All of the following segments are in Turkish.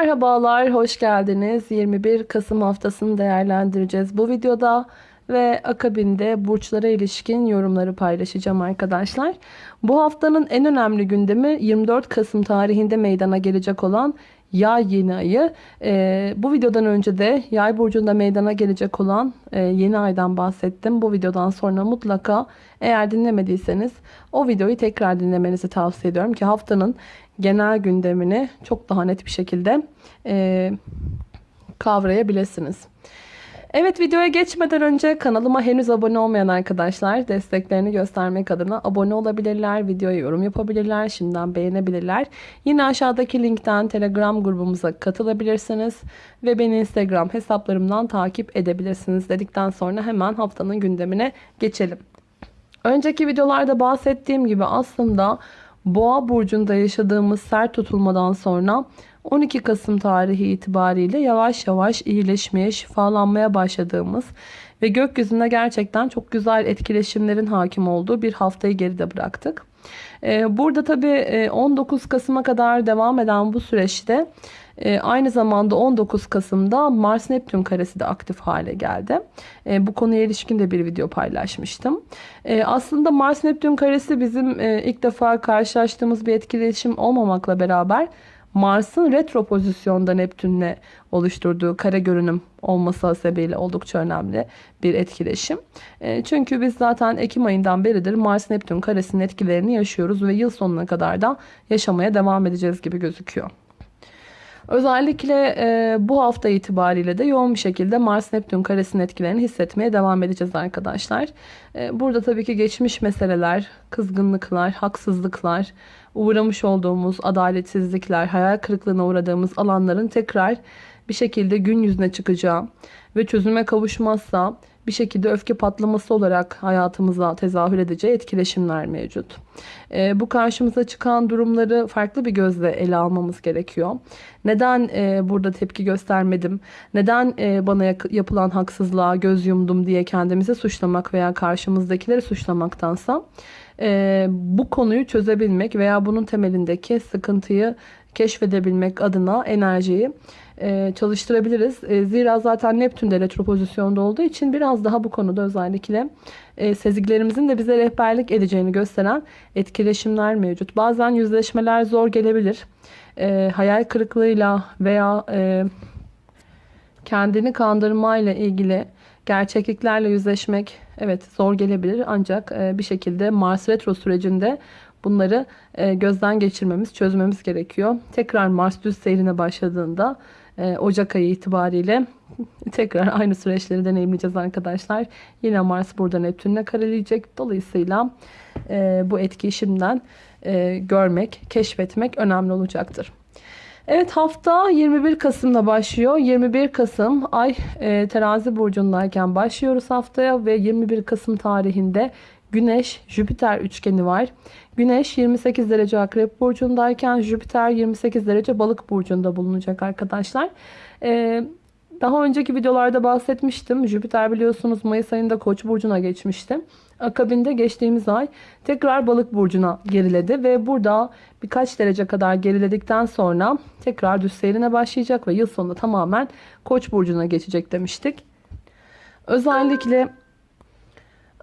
merhabalar, hoş geldiniz. 21 Kasım haftasını değerlendireceğiz bu videoda ve akabinde burçlara ilişkin yorumları paylaşacağım arkadaşlar. Bu haftanın en önemli gündemi 24 Kasım tarihinde meydana gelecek olan yay yeni ayı. Ee, bu videodan önce de yay burcunda meydana gelecek olan e, yeni aydan bahsettim. Bu videodan sonra mutlaka eğer dinlemediyseniz o videoyu tekrar dinlemenizi tavsiye ediyorum ki haftanın genel gündemini çok daha net bir şekilde e, kavrayabilirsiniz. Evet videoya geçmeden önce kanalıma henüz abone olmayan arkadaşlar desteklerini göstermek adına abone olabilirler, videoya yorum yapabilirler, şimdiden beğenebilirler. Yine aşağıdaki linkten telegram grubumuza katılabilirsiniz ve beni instagram hesaplarımdan takip edebilirsiniz dedikten sonra hemen haftanın gündemine geçelim. Önceki videolarda bahsettiğim gibi aslında Boğa burcunda yaşadığımız sert tutulmadan sonra 12 Kasım tarihi itibariyle yavaş yavaş iyileşmeye, şifalanmaya başladığımız ve gökyüzünde gerçekten çok güzel etkileşimlerin hakim olduğu bir haftayı geride bıraktık. Ee, burada tabii 19 e, Kasım'a kadar devam eden bu süreçte e, aynı zamanda 19 Kasım'da Mars Neptün karesi de aktif hale geldi. E, bu konuya ilişkin de bir video paylaşmıştım. Aslında Mars Neptün karesi bizim ilk defa karşılaştığımız bir etkileşim olmamakla beraber Mars'ın retro pozisyonda Neptün'le oluşturduğu kare görünüm olması sebebiyle oldukça önemli bir etkileşim. E, çünkü biz zaten Ekim ayından beridir Mars-Neptün karesinin etkilerini yaşıyoruz ve yıl sonuna kadar da yaşamaya devam edeceğiz gibi gözüküyor. Özellikle e, bu hafta itibariyle de yoğun bir şekilde Mars-Neptün karesinin etkilerini hissetmeye devam edeceğiz arkadaşlar. E, burada tabii ki geçmiş meseleler, kızgınlıklar, haksızlıklar, uğramış olduğumuz adaletsizlikler, hayal kırıklığına uğradığımız alanların tekrar bir şekilde gün yüzüne çıkacağı ve çözüme kavuşmazsa bir şekilde öfke patlaması olarak hayatımıza tezahür edeceği etkileşimler mevcut. E, bu karşımıza çıkan durumları farklı bir gözle ele almamız gerekiyor. Neden e, burada tepki göstermedim? Neden e, bana yapılan haksızlığa göz yumdum diye kendimizi suçlamak veya karşımızdakileri suçlamaktansa e, bu konuyu çözebilmek veya bunun temelindeki sıkıntıyı keşfedebilmek adına enerjiyi e, çalıştırabiliriz. E, zira zaten Neptün de retro pozisyonda olduğu için biraz daha bu konuda özellikle e, sezgilerimizin de bize rehberlik edeceğini gösteren etkileşimler mevcut. Bazen yüzleşmeler zor gelebilir. E, hayal kırıklığıyla veya e, kendini kandırmayla ilgili gerçekliklerle yüzleşmek evet zor gelebilir. Ancak e, bir şekilde Mars retro sürecinde bunları e, gözden geçirmemiz, çözmemiz gerekiyor. Tekrar Mars düz seyrine başladığında e, Ocak ayı itibariyle tekrar aynı süreçleri deneyimleyeceğiz arkadaşlar. Yine Mars burada Neptün'le kareleyecek. Dolayısıyla bu etkiyi şimdiden görmek, keşfetmek önemli olacaktır. Evet hafta 21 Kasım'da başlıyor. 21 Kasım ay e, terazi burcundayken başlıyoruz haftaya ve 21 Kasım tarihinde Güneş Jüpiter üçgeni var. Güneş 28 derece akrep burcundayken Jüpiter 28 derece balık burcunda bulunacak arkadaşlar. Ee, daha önceki videolarda bahsetmiştim. Jüpiter biliyorsunuz Mayıs ayında Koç burcuna geçmişti. Akabinde geçtiğimiz ay tekrar balık burcuna geriledi ve burada birkaç derece kadar geriledikten sonra tekrar düz seyrine başlayacak ve yıl sonunda tamamen Koç burcuna geçecek demiştik. Özellikle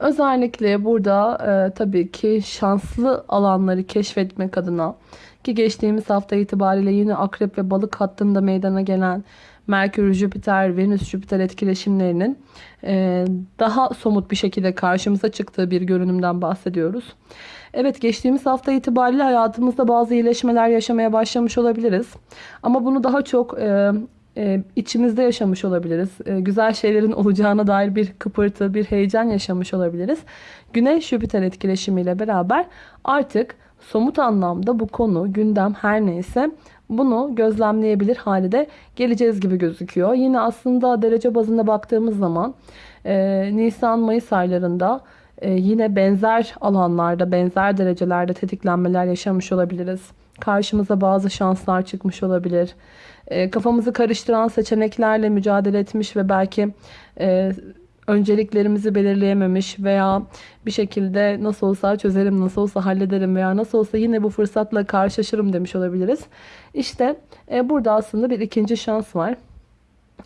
Özellikle burada e, tabii ki şanslı alanları keşfetmek adına ki geçtiğimiz hafta itibariyle yine akrep ve balık hattında meydana gelen Merkür, Jüpiter, Venüs, Jüpiter etkileşimlerinin e, daha somut bir şekilde karşımıza çıktığı bir görünümden bahsediyoruz. Evet geçtiğimiz hafta itibariyle hayatımızda bazı iyileşmeler yaşamaya başlamış olabiliriz. Ama bunu daha çok e, e, içimizde yaşamış olabiliriz. Güzel şeylerin olacağına dair bir kıpırtı, bir heyecan yaşamış olabiliriz. Güneş-Jüpiter etkileşimiyle beraber artık somut anlamda bu konu, gündem her neyse bunu gözlemleyebilir halde geleceğiz gibi gözüküyor. Yine aslında derece bazında baktığımız zaman e, Nisan-Mayıs aylarında e, yine benzer alanlarda, benzer derecelerde tetiklenmeler yaşamış olabiliriz. Karşımıza bazı şanslar çıkmış olabilir. E, kafamızı karıştıran seçeneklerle mücadele etmiş ve belki e, önceliklerimizi belirleyememiş veya bir şekilde nasıl olsa çözerim, nasıl olsa hallederim veya nasıl olsa yine bu fırsatla karşılaşırım demiş olabiliriz. İşte e, burada aslında bir ikinci şans var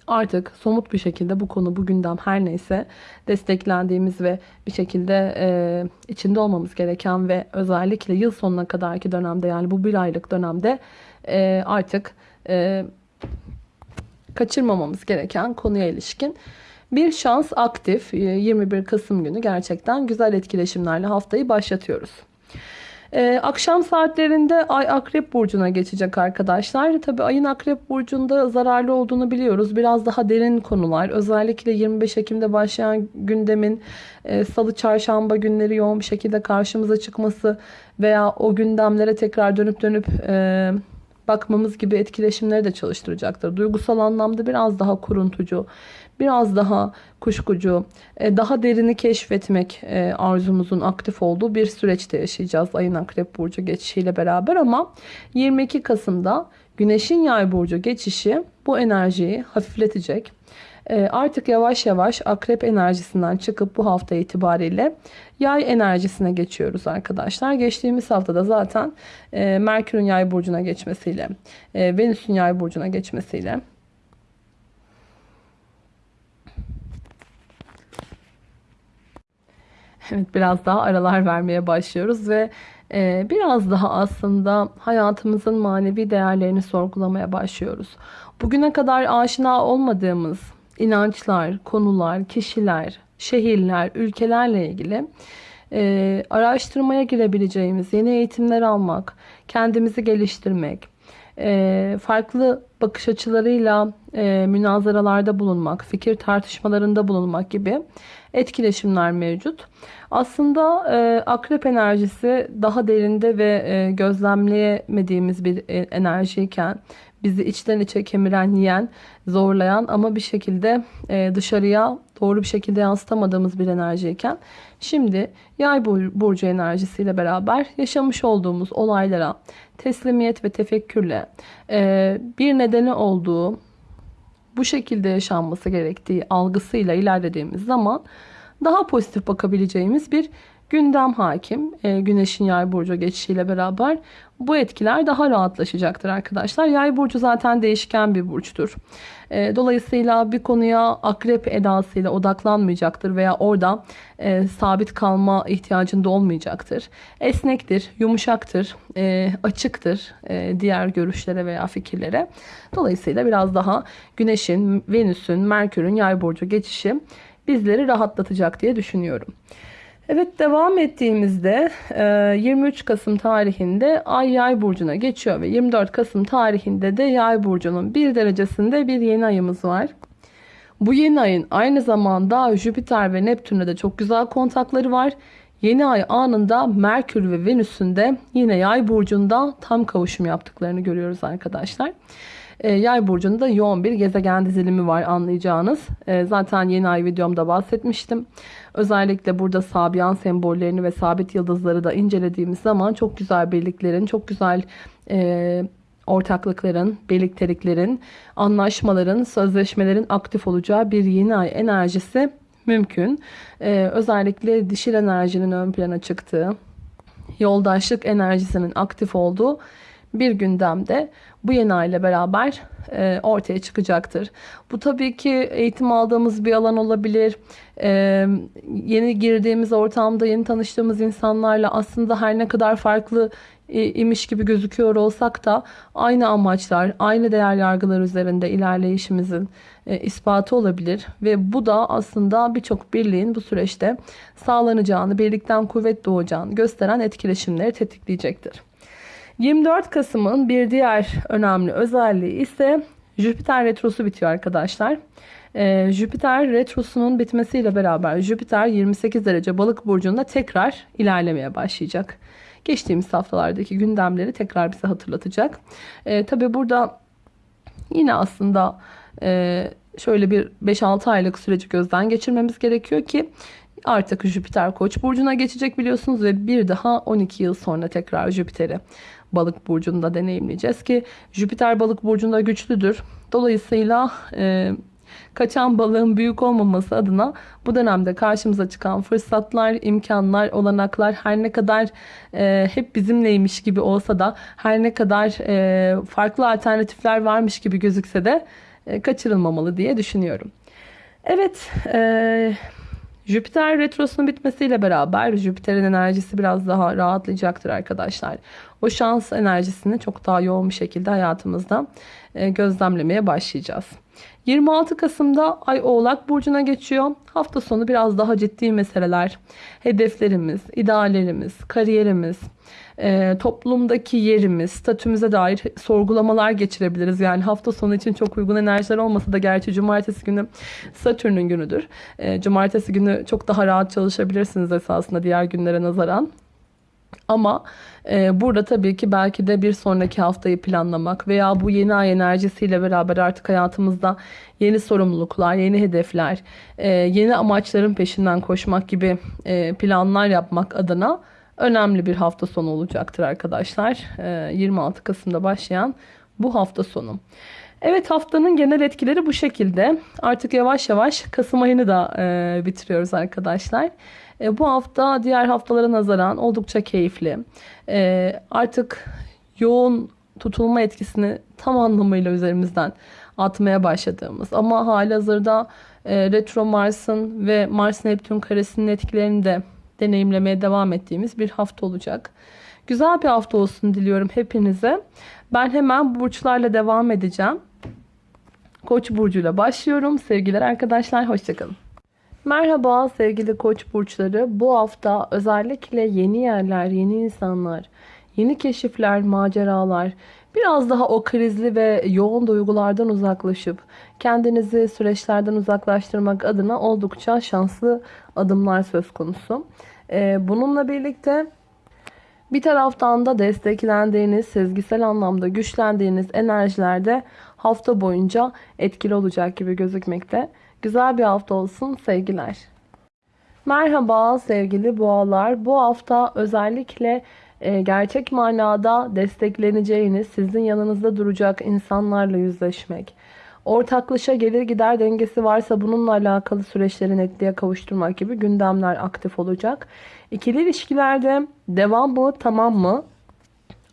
artık somut bir şekilde bu konu bu gündem her neyse desteklendiğimiz ve bir şekilde e, içinde olmamız gereken ve özellikle yıl sonuna kadarki dönemde yani bu bir aylık dönemde e, artık e, kaçırmamamız gereken konuya ilişkin bir şans aktif 21 Kasım günü gerçekten güzel etkileşimlerle haftayı başlatıyoruz. Ee, akşam saatlerinde Ay Akrep Burcu'na geçecek arkadaşlar. Tabi Ay'ın Akrep Burcu'nda zararlı olduğunu biliyoruz. Biraz daha derin konular. Özellikle 25 Ekim'de başlayan gündemin e, Salı, Çarşamba günleri yoğun bir şekilde karşımıza çıkması veya o gündemlere tekrar dönüp dönüp... E, bakmamız gibi etkileşimleri de çalıştıracaktır. Duygusal anlamda biraz daha kuruntucu, biraz daha kuşkucu, e, daha derini keşfetmek e, arzumuzun aktif olduğu bir süreçte yaşayacağız ayın akrep burcu geçişiyle beraber ama 22 Kasım'da Güneşin yay burcu geçişi bu enerjiyi hafifletecek. E, artık yavaş yavaş akrep enerjisinden çıkıp bu hafta itibariyle yay enerjisine geçiyoruz arkadaşlar. Geçtiğimiz haftada zaten Merkür'ün yay burcuna geçmesiyle, Venüs'ün yay burcuna geçmesiyle Evet biraz daha aralar vermeye başlıyoruz ve e, biraz daha aslında hayatımızın manevi değerlerini sorgulamaya başlıyoruz. Bugüne kadar aşina olmadığımız inançlar, konular, kişiler, şehirler, ülkelerle ilgili e, araştırmaya girebileceğimiz, yeni eğitimler almak, kendimizi geliştirmek, e, farklı bakış açılarıyla e, münazaralarda bulunmak, fikir tartışmalarında bulunmak gibi etkileşimler mevcut. Aslında e, akrep enerjisi daha derinde ve e, gözlemleyemediğimiz bir e, enerjiyken bizi içten içe kemiren, yiyen, zorlayan ama bir şekilde e, dışarıya doğru bir şekilde yansıtamadığımız bir enerjiyken şimdi yay burcu enerjisiyle beraber yaşamış olduğumuz olaylara teslimiyet ve tefekkürle e, bir nedeni olduğu bu şekilde yaşanması gerektiği algısıyla ilerlediğimiz zaman daha pozitif bakabileceğimiz bir gündem hakim. E, güneşin yay burcu geçişiyle beraber bu etkiler daha rahatlaşacaktır arkadaşlar. Yay burcu zaten değişken bir burçtur. E, dolayısıyla bir konuya akrep edasıyla odaklanmayacaktır veya orada e, sabit kalma ihtiyacında olmayacaktır. Esnektir, yumuşaktır, e, açıktır e, diğer görüşlere veya fikirlere. Dolayısıyla biraz daha Güneş'in, Venüs'ün, Merkür'ün yay burcu geçişi bizleri rahatlatacak diye düşünüyorum. Evet devam ettiğimizde 23 e, Kasım tarihinde Ay Yay burcuna geçiyor ve 24 Kasım tarihinde de Yay burcunun bir derecesinde bir yeni ayımız var. Bu yeni ayın aynı zamanda Jüpiter ve Neptün'le de çok güzel kontakları var. Yeni ay anında Merkür ve Venüs'ün de yine Yay burcunda tam kavuşum yaptıklarını görüyoruz arkadaşlar. E, yay burcunda yoğun bir gezegen dizilimi var anlayacağınız. E, zaten yeni ay videomda bahsetmiştim. Özellikle burada sabiyan sembollerini ve sabit yıldızları da incelediğimiz zaman çok güzel birliklerin, çok güzel e, ortaklıkların, birlikteliklerin, anlaşmaların, sözleşmelerin aktif olacağı bir yeni ay enerjisi mümkün. Ee, özellikle dişil enerjinin ön plana çıktığı, yoldaşlık enerjisinin aktif olduğu bir gündemde bu yeni ile beraber e, ortaya çıkacaktır. Bu tabii ki eğitim aldığımız bir alan olabilir. E, yeni girdiğimiz ortamda yeni tanıştığımız insanlarla aslında her ne kadar farklı e, imiş gibi gözüküyor olsak da aynı amaçlar, aynı değer yargılar üzerinde ilerleyişimizin e, ispatı olabilir ve bu da aslında birçok birliğin bu süreçte sağlanacağını, birlikten kuvvet doğacağını gösteren etkileşimleri tetikleyecektir. 24 Kasım'ın bir diğer önemli özelliği ise Jüpiter retrosu bitiyor arkadaşlar. Ee, Jüpiter retrosunun bitmesiyle beraber Jüpiter 28 derece balık burcunda tekrar ilerlemeye başlayacak. Geçtiğimiz haftalardaki gündemleri tekrar bize hatırlatacak. Ee, Tabi burada yine aslında e, şöyle bir 5-6 aylık süreci gözden geçirmemiz gerekiyor ki artık Jüpiter Koç burcuna geçecek biliyorsunuz ve bir daha 12 yıl sonra tekrar Jüpiter'i balık burcunda deneyimleyeceğiz ki Jüpiter balık burcunda güçlüdür. Dolayısıyla e, Kaçan balığın büyük olmaması adına bu dönemde karşımıza çıkan fırsatlar, imkanlar, olanaklar her ne kadar e, hep bizimleymiş gibi olsa da her ne kadar e, farklı alternatifler varmış gibi gözükse de e, kaçırılmamalı diye düşünüyorum. Evet, e, Jüpiter retrosunun bitmesiyle beraber Jüpiter'in enerjisi biraz daha rahatlayacaktır arkadaşlar. O şans enerjisini çok daha yoğun bir şekilde hayatımızda e, gözlemlemeye başlayacağız. 26 Kasım'da Ay Oğlak Burcu'na geçiyor. Hafta sonu biraz daha ciddi meseleler, hedeflerimiz, ideallerimiz, kariyerimiz, e, toplumdaki yerimiz, statümüze dair sorgulamalar geçirebiliriz. Yani hafta sonu için çok uygun enerjiler olmasa da gerçi cumartesi günü Satürn'ün günüdür. E, cumartesi günü çok daha rahat çalışabilirsiniz esasında diğer günlere nazaran. Ama e, burada tabii ki belki de bir sonraki haftayı planlamak veya bu yeni ay enerjisiyle beraber artık hayatımızda yeni sorumluluklar, yeni hedefler, e, yeni amaçların peşinden koşmak gibi e, planlar yapmak adına önemli bir hafta sonu olacaktır arkadaşlar. E, 26 Kasım'da başlayan bu hafta sonu. Evet haftanın genel etkileri bu şekilde. Artık yavaş yavaş Kasım ayını da e, bitiriyoruz arkadaşlar. E, bu hafta diğer haftalara nazaran oldukça keyifli. E, artık yoğun tutulma etkisini tam anlamıyla üzerimizden atmaya başladığımız ama hali hazırda e, Retro Mars'ın ve Mars Neptün karesinin etkilerini de deneyimlemeye devam ettiğimiz bir hafta olacak. Güzel bir hafta olsun diliyorum hepinize. Ben hemen burçlarla devam edeceğim. Koç burcuyla başlıyorum. Sevgiler arkadaşlar, hoşçakalın. Merhaba sevgili koç burçları. Bu hafta özellikle yeni yerler, yeni insanlar, yeni keşifler, maceralar, biraz daha o krizli ve yoğun duygulardan uzaklaşıp kendinizi süreçlerden uzaklaştırmak adına oldukça şanslı adımlar söz konusu. Ee, bununla birlikte bir taraftan da desteklendiğiniz, sezgisel anlamda güçlendiğiniz enerjilerde hafta boyunca etkili olacak gibi gözükmekte. Güzel bir hafta olsun sevgiler. Merhaba sevgili boğalar. Bu hafta özellikle e, gerçek manada destekleneceğiniz, sizin yanınızda duracak insanlarla yüzleşmek. Ortaklaşa gelir gider dengesi varsa bununla alakalı süreçleri netliğe kavuşturmak gibi gündemler aktif olacak. İkili ilişkilerde devam mı tamam mı?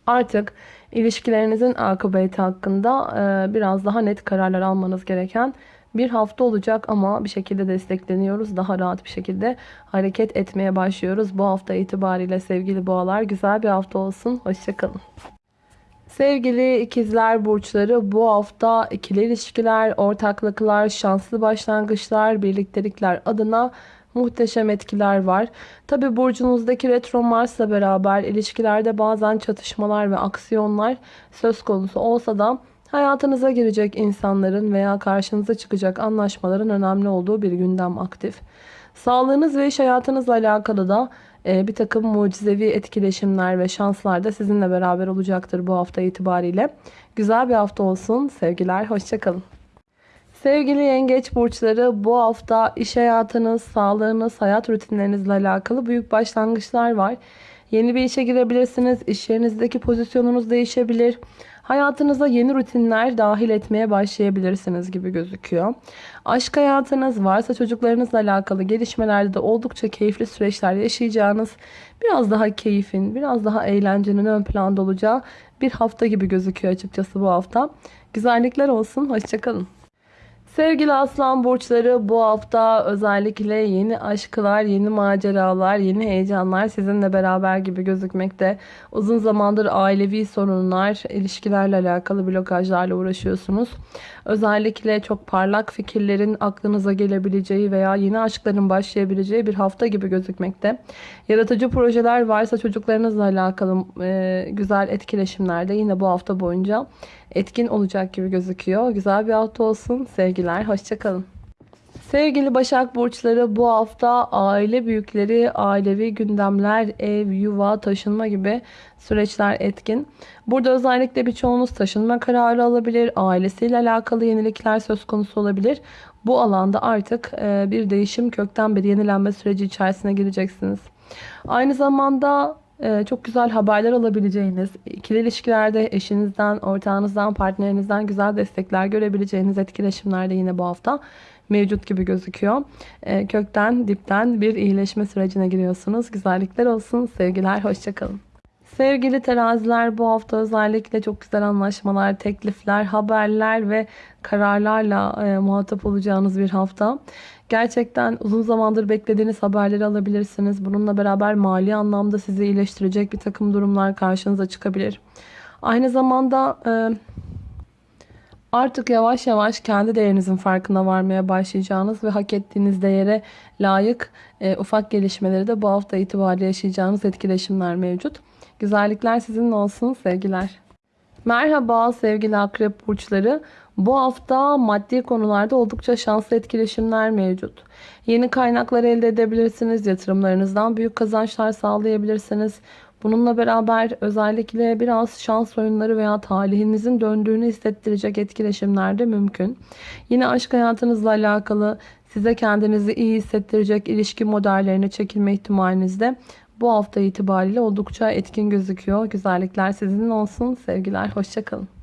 Artık ilişkilerinizin akıbeti hakkında e, biraz daha net kararlar almanız gereken bir hafta olacak ama bir şekilde destekleniyoruz. Daha rahat bir şekilde hareket etmeye başlıyoruz. Bu hafta itibariyle sevgili boğalar güzel bir hafta olsun. Hoşçakalın. Sevgili ikizler burçları bu hafta ikili ilişkiler, ortaklıklar, şanslı başlangıçlar, birliktelikler adına muhteşem etkiler var. Tabi burcunuzdaki retro Mars'la beraber ilişkilerde bazen çatışmalar ve aksiyonlar söz konusu olsa da hayatınıza girecek insanların veya karşınıza çıkacak anlaşmaların önemli olduğu bir gündem aktif. Sağlığınız ve iş hayatınızla alakalı da e, bir takım mucizevi etkileşimler ve şanslar da sizinle beraber olacaktır bu hafta itibariyle. Güzel bir hafta olsun. Sevgiler, hoşçakalın. Sevgili yengeç burçları bu hafta iş hayatınız, sağlığınız, hayat rutinlerinizle alakalı büyük başlangıçlar var. Yeni bir işe girebilirsiniz. İş yerinizdeki pozisyonunuz değişebilir. Hayatınıza yeni rutinler dahil etmeye başlayabilirsiniz gibi gözüküyor. Aşk hayatınız varsa çocuklarınızla alakalı gelişmelerde de oldukça keyifli süreçler yaşayacağınız, biraz daha keyifin, biraz daha eğlencenin ön planda olacağı bir hafta gibi gözüküyor açıkçası bu hafta. Güzellikler olsun, hoşçakalın. Sevgili aslan burçları bu hafta özellikle yeni aşklar, yeni maceralar, yeni heyecanlar sizinle beraber gibi gözükmekte. Uzun zamandır ailevi sorunlar, ilişkilerle alakalı blokajlarla uğraşıyorsunuz. Özellikle çok parlak fikirlerin aklınıza gelebileceği veya yeni aşkların başlayabileceği bir hafta gibi gözükmekte. Yaratıcı projeler varsa çocuklarınızla alakalı güzel etkileşimlerde yine bu hafta boyunca etkin olacak gibi gözüküyor. Güzel bir hafta olsun. Sevgiler. Hoşçakalın. Sevgili Başak Burçları bu hafta aile büyükleri, ailevi gündemler, ev, yuva, taşınma gibi süreçler etkin. Burada özellikle birçoğunuz taşınma kararı alabilir, ailesiyle alakalı yenilikler söz konusu olabilir. Bu alanda artık bir değişim, kökten bir yenilenme süreci içerisine gireceksiniz. Aynı zamanda e, çok güzel haberler alabileceğiniz, ikili ilişkilerde eşinizden, ortağınızdan, partnerinizden güzel destekler görebileceğiniz etkileşimler de yine bu hafta mevcut gibi gözüküyor. E, kökten, dipten bir iyileşme sürecine giriyorsunuz. Güzellikler olsun. Sevgiler, hoşçakalın. Sevgili teraziler bu hafta özellikle çok güzel anlaşmalar, teklifler, haberler ve kararlarla e, muhatap olacağınız bir hafta. Gerçekten uzun zamandır beklediğiniz haberleri alabilirsiniz. Bununla beraber mali anlamda sizi iyileştirecek bir takım durumlar karşınıza çıkabilir. Aynı zamanda e, artık yavaş yavaş kendi değerinizin farkına varmaya başlayacağınız ve hak ettiğiniz değere layık e, ufak gelişmeleri de bu hafta itibariyle yaşayacağınız etkileşimler mevcut. Güzellikler sizinle olsun sevgiler. Merhaba sevgili akrep burçları. Bu hafta maddi konularda oldukça şanslı etkileşimler mevcut. Yeni kaynaklar elde edebilirsiniz. Yatırımlarınızdan büyük kazançlar sağlayabilirsiniz. Bununla beraber özellikle biraz şans oyunları veya talihinizin döndüğünü hissettirecek etkileşimler de mümkün. Yine aşk hayatınızla alakalı size kendinizi iyi hissettirecek ilişki modellerine çekilme ihtimaliniz de bu hafta itibariyle oldukça etkin gözüküyor. Güzellikler sizin olsun. Sevgiler, hoşçakalın.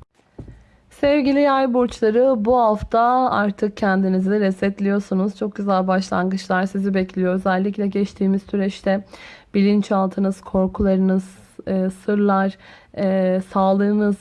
Sevgili yay burçları bu hafta artık kendinizi resetliyorsunuz. Çok güzel başlangıçlar sizi bekliyor. Özellikle geçtiğimiz süreçte bilinçaltınız, korkularınız, e, sırlar, e, sağlığınız,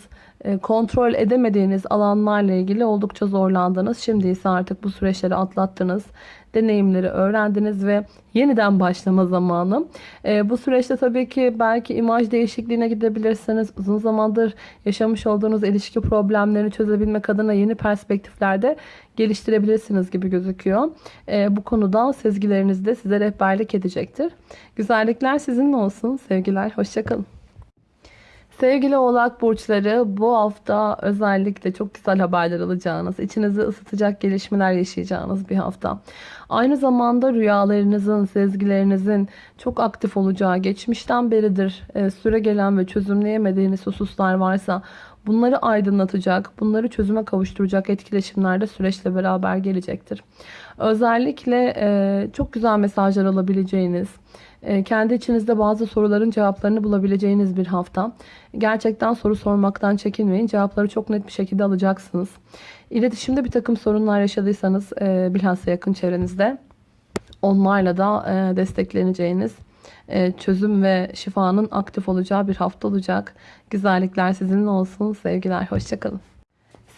kontrol edemediğiniz alanlarla ilgili oldukça zorlandınız. Şimdi ise artık bu süreçleri atlattınız. Deneyimleri öğrendiniz ve yeniden başlama zamanı. E, bu süreçte tabii ki belki imaj değişikliğine gidebilirsiniz. Uzun zamandır yaşamış olduğunuz ilişki problemlerini çözebilmek adına yeni perspektiflerde geliştirebilirsiniz gibi gözüküyor. E, bu konuda sezgileriniz de size rehberlik edecektir. Güzellikler sizinle olsun. Sevgiler, hoşçakalın. Sevgili oğlak burçları bu hafta özellikle çok güzel haberler alacağınız, içinizi ısıtacak gelişmeler yaşayacağınız bir hafta. Aynı zamanda rüyalarınızın, sezgilerinizin çok aktif olacağı, geçmişten beridir e, süre gelen ve çözümleyemediğiniz hususlar varsa bunları aydınlatacak, bunları çözüme kavuşturacak etkileşimler de süreçle beraber gelecektir. Özellikle e, çok güzel mesajlar alabileceğiniz, kendi içinizde bazı soruların cevaplarını bulabileceğiniz bir hafta. Gerçekten soru sormaktan çekinmeyin. Cevapları çok net bir şekilde alacaksınız. İletişimde bir takım sorunlar yaşadıysanız e, bilhassa yakın çevrenizde onlarla da e, destekleneceğiniz çözüm ve şifanın aktif olacağı bir hafta olacak. Güzellikler sizinle olsun. Sevgiler. Hoşçakalın.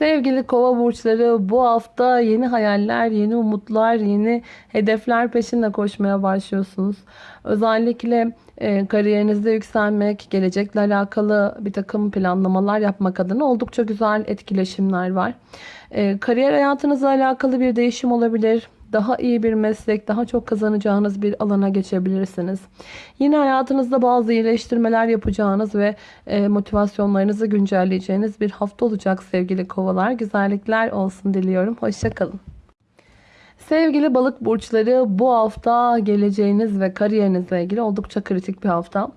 Sevgili kova burçları bu hafta yeni hayaller, yeni umutlar, yeni hedefler peşinde koşmaya başlıyorsunuz. Özellikle e, kariyerinizde yükselmek, gelecekle alakalı bir takım planlamalar yapmak adına oldukça güzel etkileşimler var. E, kariyer hayatınızla alakalı bir değişim olabilir daha iyi bir meslek, daha çok kazanacağınız bir alana geçebilirsiniz. Yine hayatınızda bazı iyileştirmeler yapacağınız ve e, motivasyonlarınızı güncelleyeceğiniz bir hafta olacak sevgili kovalar. Güzellikler olsun diliyorum. Hoşçakalın. Sevgili balık burçları bu hafta geleceğiniz ve kariyerinizle ilgili oldukça kritik bir hafta.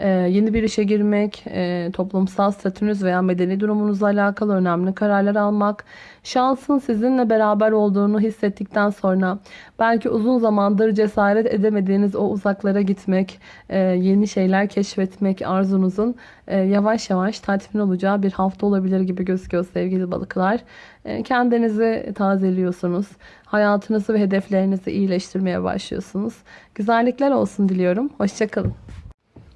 Ee, yeni bir işe girmek, e, toplumsal statünüz veya medeni durumunuzla alakalı önemli kararlar almak, şansın sizinle beraber olduğunu hissettikten sonra belki uzun zamandır cesaret edemediğiniz o uzaklara gitmek, e, yeni şeyler keşfetmek arzunuzun e, yavaş yavaş tatmin olacağı bir hafta olabilir gibi gözüküyor sevgili balıklar. E, kendinizi tazeliyorsunuz. Hayatınızı ve hedeflerinizi iyileştirmeye başlıyorsunuz. Güzellikler olsun diliyorum. Hoşçakalın.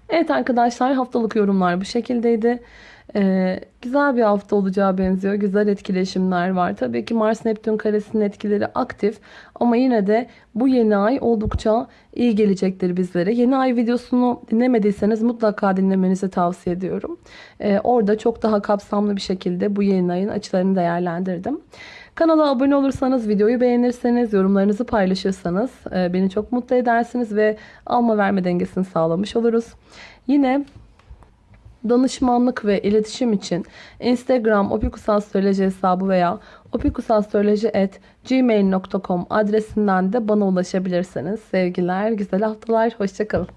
Evet arkadaşlar haftalık yorumlar bu şekildeydi. Ee, güzel bir hafta olacağı benziyor. Güzel etkileşimler var. Tabii ki Mars Neptün karesinin etkileri aktif. Ama yine de bu yeni ay oldukça iyi gelecektir bizlere. Yeni ay videosunu dinlemediyseniz mutlaka dinlemenizi tavsiye ediyorum. Ee, orada çok daha kapsamlı bir şekilde bu yeni ayın açılarını değerlendirdim. Kanala abone olursanız, videoyu beğenirseniz, yorumlarınızı paylaşırsanız e, beni çok mutlu edersiniz ve alma verme dengesini sağlamış oluruz. Yine danışmanlık ve iletişim için Instagram opikusastroloji hesabı veya opikusastroloji.gmail.com adresinden de bana ulaşabilirsiniz. Sevgiler, güzel haftalar, hoşçakalın.